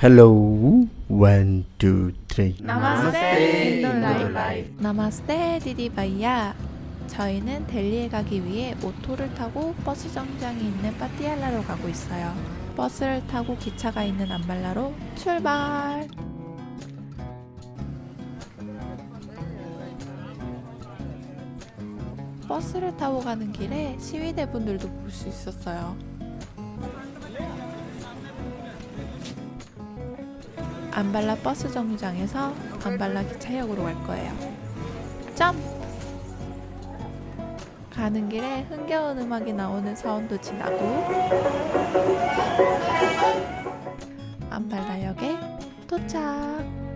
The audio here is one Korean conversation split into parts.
Hello, one, two, three. नमस्ते 인도라이프 नमस्ते दीदी भैया 저희는 델리에 가기 위해 오토를 타고 버스 정류장이 있는 파티알라로 가고 있어요. 버스를 타고 기차가 있는 안발라로 출발! 버스를 타고 가는 길에 시위대 분들도 볼 수 있었어요 안발라 버스 정류장에서 안발라 기차역으로 갈 거예요. 점! 가는 길에 흥겨운 음악이 나오는 사원도 지나고 안발라역에 도착!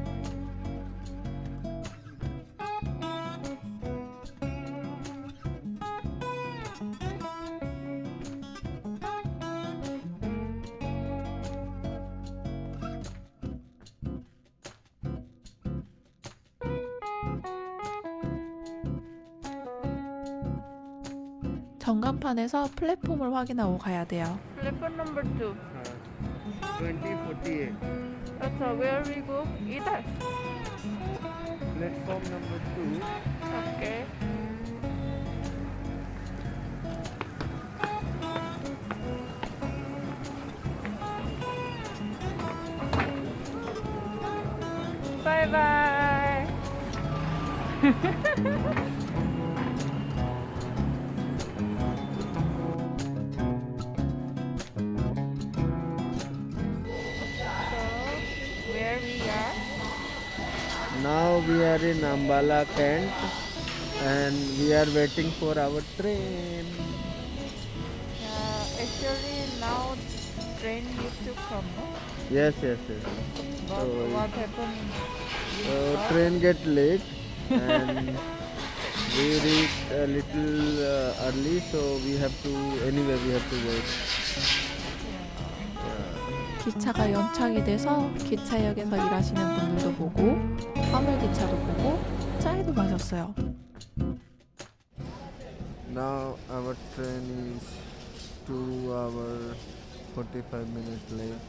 전간판에서 플랫폼을 확인하고 가야 돼요. Platform number two. 2048 That's uh, where we go. Either. platform number 2 Okay. Bye bye. so, where we are? Now we are in ambala kent and we are waiting for our train Uh, actually, now train used to come. Yes yes yes But So- what happened? so train get late and we reach a little uh, early so we have to anyway we have to wait 기차가 연착이 돼서 기차역에서 일하시는 분들도 보고 화물 기차도 보고 짜이도 마셨어요. now our train is 2 hour 45 minutes late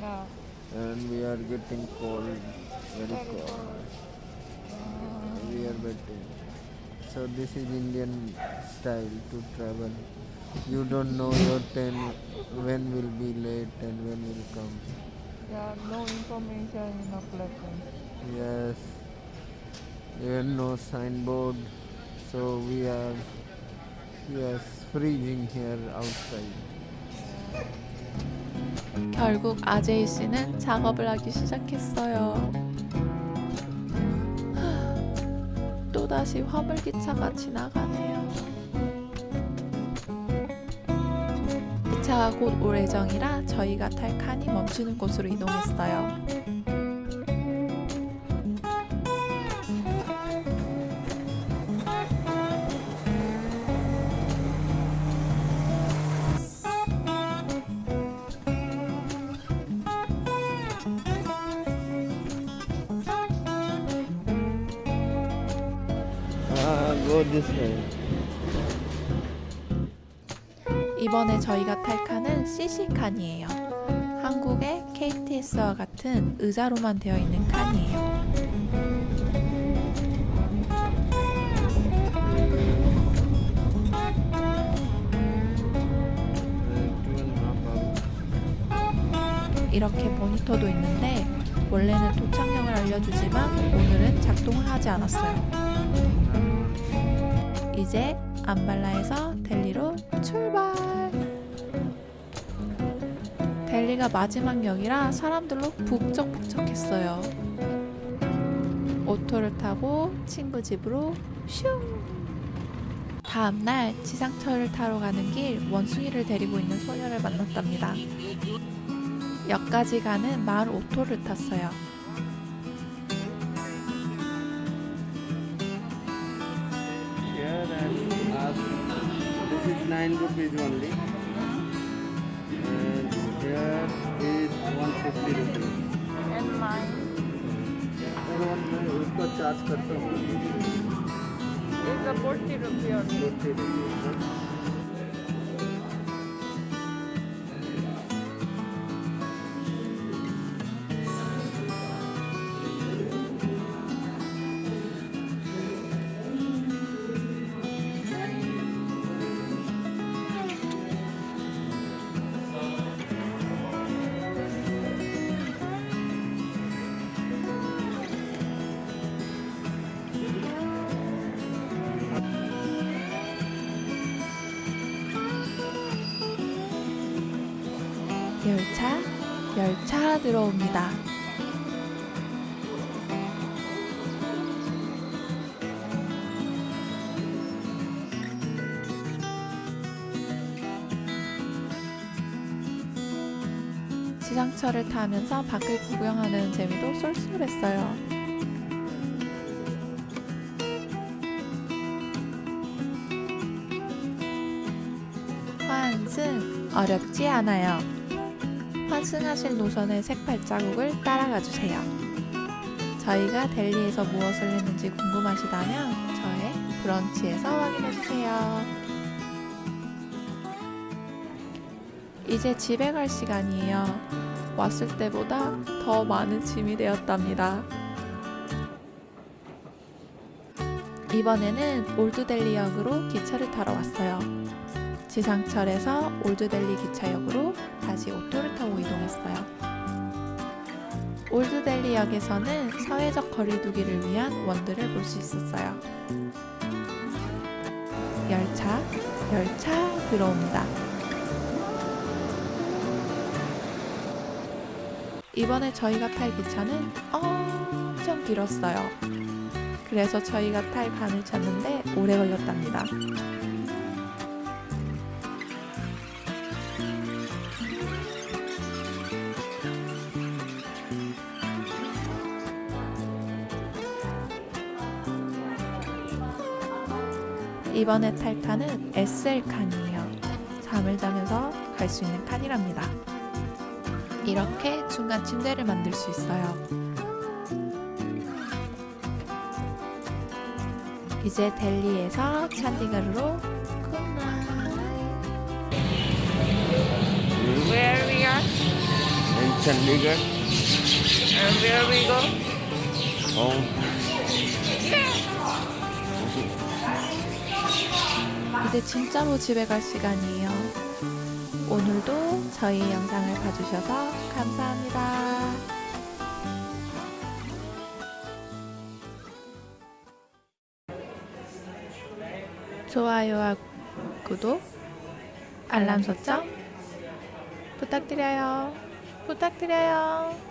No. and we are getting cold very cold we are waiting so this is indian style to travel you don't know your train when will be late and when will come Yeah, no information in the platform. yes even no signboard so we are yes freezing here outside 결국 아제이 씨는 작업을 하기 시작했어요. 또다시 화물 기차가 지나가네요. 기차가 곧 올 예정이라 저희가 탈 칸이 멈추는 곳으로 이동했어요. go this way 이번에 저희가 탈 칸은 CC 칸이에요. 한국의 KTX와 같은 의자로만 되어 있는 칸이에요. 이렇게 모니터도 있는데 원래는 도착령을 알려주지만 오늘은 작동을 하지 않았어요. 이제 안발라에서 델리로 출발! 델리가 마지막 역이라 사람들로 북적북적했어요. 오토를 타고 친구 집으로 슝! 다음날 지상철을 타러 가는 길 원숭이를 데리고 있는 소녀를 만났답니다. 역까지 가는 마을 오토를 탔어요. nine rupees only. And here is one fifty rupees. And mine. मैं उसको charge करता हूँ forty rupee और forty rupees 열차, 열차 들어옵니다. 지상철을 타면서 밖을 구경하는 재미도 쏠쏠했어요. 환승 어렵지 않아요. 환승하실 노선의 색 발자국을 따라가 주세요. 저희가 델리에서 무엇을 했는지 궁금하시다면 저의 브런치에서 확인해 주세요. 이제 집에 갈 시간이에요. 왔을 때보다 더 많은 짐이 되었답니다. 이번에는 올드델리역으로 기차를 타러 왔어요. 지상철에서 올드델리 기차역으로 다시 오토를 타고 이동했어요. 올드델리역에서는 사회적 거리두기를 위한 원들을 볼 수 있었어요. 열차, 열차 들어옵니다. 이번에 저희가 탈 기차는 엄청 길었어요. 그래서 저희가 탈 반을 찾는데 오래 걸렸답니다. 이번에 탈 칸은 SL 칸이에요. 잠을 자면서 갈 수 있는 칸이랍니다. 이렇게 중간 침대를 만들 수 있어요. 이제 델리에서 찬디가르로 good night. Where we are In Chandigarh. Where we go? Oh, 이제 진짜로 집에 갈 시간이에요. 오늘도 저희 영상을 봐주셔서 감사합니다. 좋아요와 구독, 알람 설정 부탁드려요. 부탁드려요.